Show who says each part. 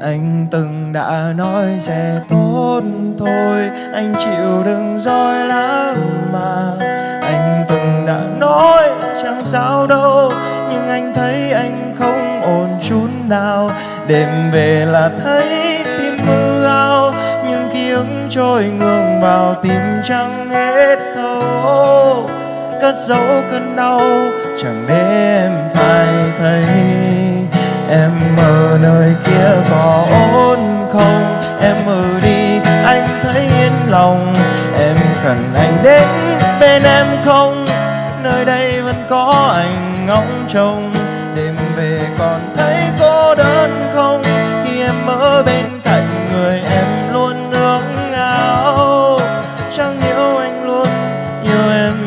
Speaker 1: anh từng đã nói sẽ tốt thôi, anh chịu đừng dối lắm mà. Anh từng đã nói chẳng sao đâu, nhưng anh thấy anh không ổn chút nào. Đêm về là thấy tim mơ ao nhưng ký ức trôi ngược vào tim chẳng hết thấu. Cất giấu cơn đau, chẳng để em phải thấy. Em ở nơi kia có ổn không? Em ừ đi, anh thấy yên lòng. Em cần anh đến bên em không? Nơi đây vẫn có anh ngóng trông. Đêm về còn thấy cô đơn không? Khi em ở bên cạnh người em luôn ước ngao chẳng hiểu anh luôn, yêu em